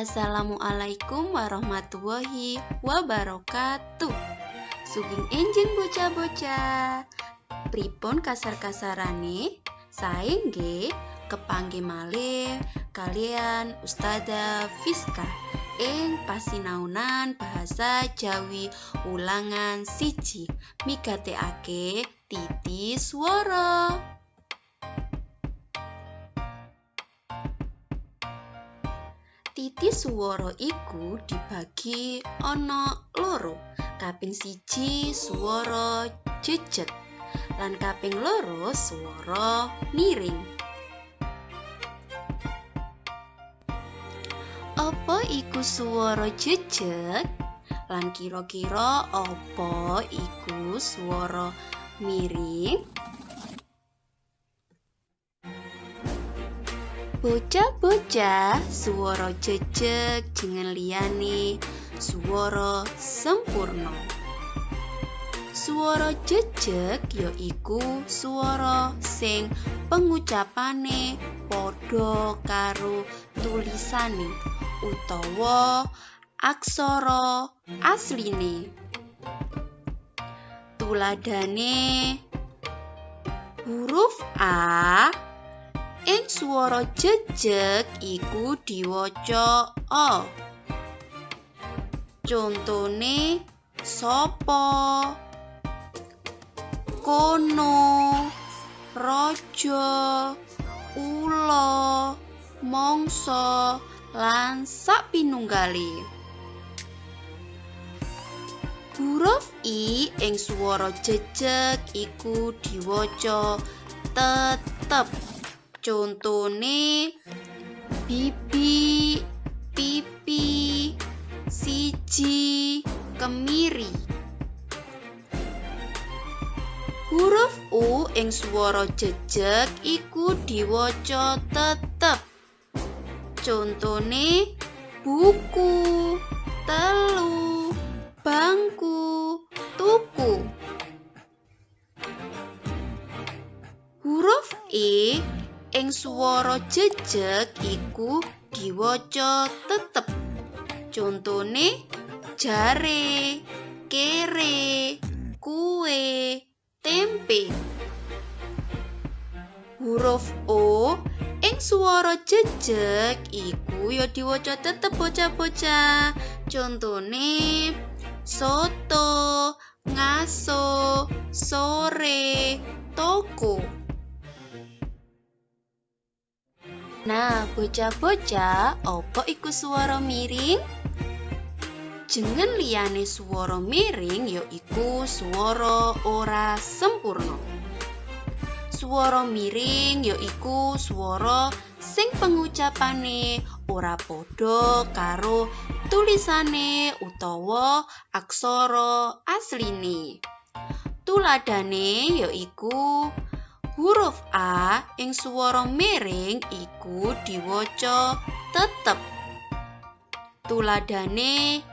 Assalamualaikum warahmatullahi wabarakatuh. Sugeng enjing bocah-bocah. Pripun kasar-kasarane? Sae nggih kepangge malih kalian Ustazah Fiska ing pasinaunan bahasa Jawi ulangan siji migatekake titi swara. Titi swara iku dibagi ana loro. Kaping siji swara jejet lan kaping loro swara miring. Apa iku swara jejet? Lan kira-kira apa iku swara miring? Bocah-bocah, swara jejeg jeneng liyane swara sempurna. Swara jejeg ya iku swara sing pengucapane padha karo tulisane utawa aksara asline. Tuladhane huruf A ing swara jejeg iku diwaca A. Contone sapa? Kono, raja, ula, mangsa, lan sapinunggale. Huruf I ing swara jejeg iku diwaca tetep. Contone bibi, pipi, siji, kemiri. Huruf U ing swara jejeg iku diwaca tetep. Contone buku, telu, bangku, tuku. Huruf E ing swara jejeg iku diwaca tetep. Contone jare, kere, kue, tempe. Huruf O ing swara jejeg iku ya diwaca tetep bocah-bocah. Contone soto, ngaso, sore, toko. Nah, bocah-bocah, apa iku swara miring? Jeneng liyane swara miring ya iku swara ora sempurna. Swara miring ya iku swara sing pengucapane ora padha karo tulisane utawa aksara asline. Tuladhane ya iku huruf A ing swara miring iku diwaca tetep. Tuladhane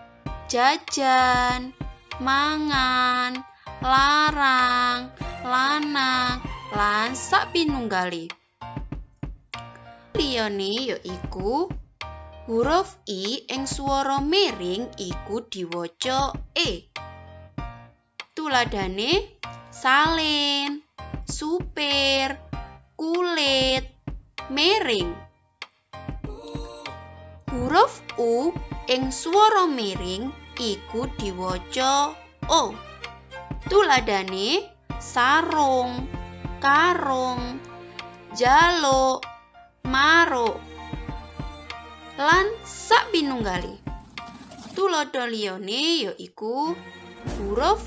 jajan, mangan, larang, lanang, lan sapinunggale. Liyane ya iku huruf I ing swara miring iku diwaca E. Tuladhane salin, supir, kulit, miring. Huruf U ing swara miring iku diwaca O. Tuladhane sarung, karung, jaluk, maruk, lan sapinunggale. Tuladha liyane ya huruf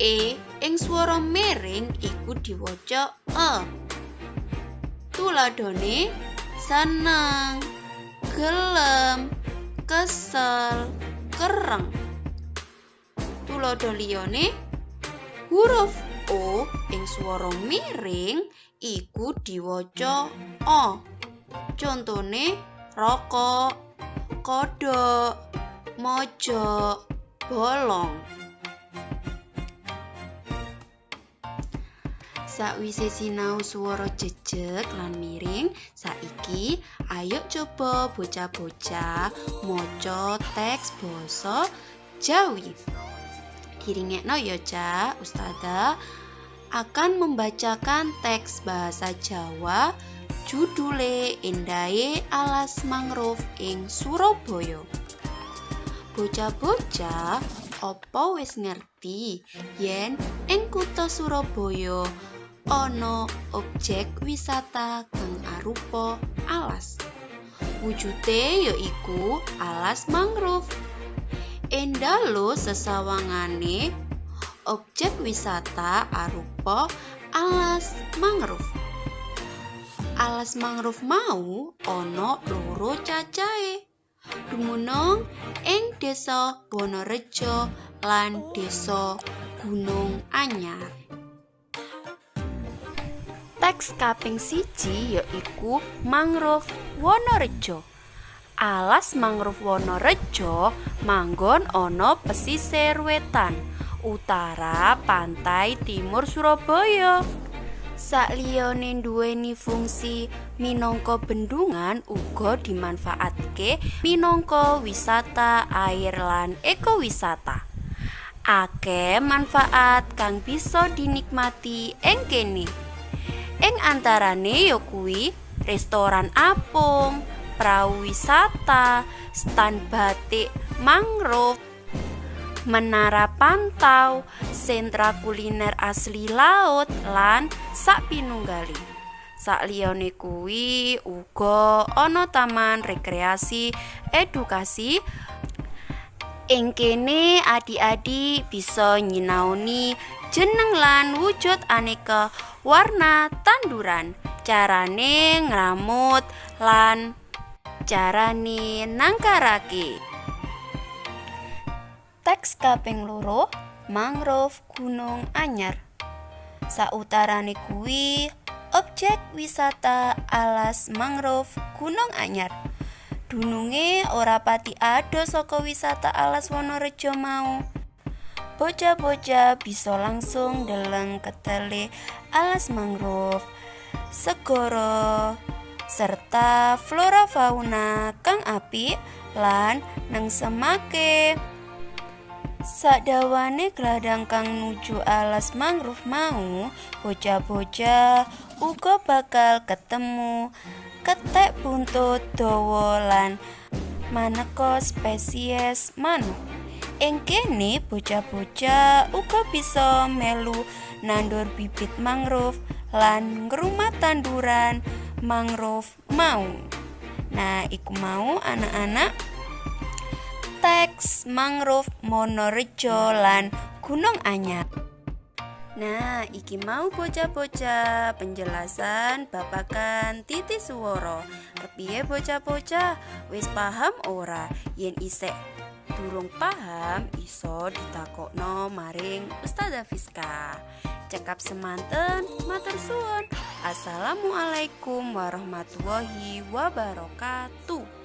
E ing swara miring iku diwaca E. Tuladhane seneng, gelem, kesel, kereng. Tuladha liyane huruf O ing swara miring iku diwaca O. Contone rokok, kodhok, mojok, bolong. Sakwise sinau swara jejeg lan miring, saiki ayo coba bocah-bocah maca teks basa Jawi. Diringekno ya, Cak. Ustazah akan membacakan teks bahasa Jawa judule Endahe Alas Mangrove ing Surabaya. Bocah-bocah, apa wis ngerti yen ing kutha Surabaya ana objek wisata kang arupa alas? Wujude yaiku alas mangrove. Endalo sesawangane objek wisata arupa alas mangrove. Alas mangrove mau ana loro cacahe. dumunung ing Desa Wonorejo lan Desa Gunung Anyar. Teks kaping siji yaiku mangrove Wonorejo. Alas mangrove Wonorejo manggon ana pesisir wetan utara pantai timur Surabaya. Sakliyane duweni fungsi minangka bendungan uga dimanfaatke minangka wisata air lan ekowisata. Akeh manfaat kang bisa dinikmati ing kene. Ing antarane ya kuwi restoran apung, prau wisata, stan batik mangrove, menara pantau, sentra kuliner asli laut lan sak pinunggali. Sakliyane kuwi uga ana taman rekreasi edukasi ing kene adik-adik bisa nyinaoni jeneng lan wujud aneka warna tanduran. Carane ngramut lan carane nangkarake. Teks kaping loro mangrove Gunung Anyar. Sautarane kuwi objek wisata alas mangrove Gunung Anyar. Dununge ora pati ado saka wisata alas Wonorejo mau bocah-bocah bisa langsung deleng ketele alas mangrove segara serta flora fauna kang apik lan nang semake Sadawane gladang kang nuju alas mangrove mau, bocah-bocah uga bakal ketemu ketek buntut dawa lan maneka spesies manuk. Ing kene bocah-bocah uga bisa melu nandur bibit mangrove lan ngrumat tanduran mangrove mau. Nah, iku mau anak-anak teks mangrove Monorejo lan Gunung Anyar. Nah, iki mau bocah-bocah penjelasan babakan titi suworo. Kepiye bocah-bocah wis paham ora yen isek durung paham iso ditakokno maring Ustazah Fiska. Cekap semanten, matur suwun. Assalamualaikum warahmatullahi wabarakatuh.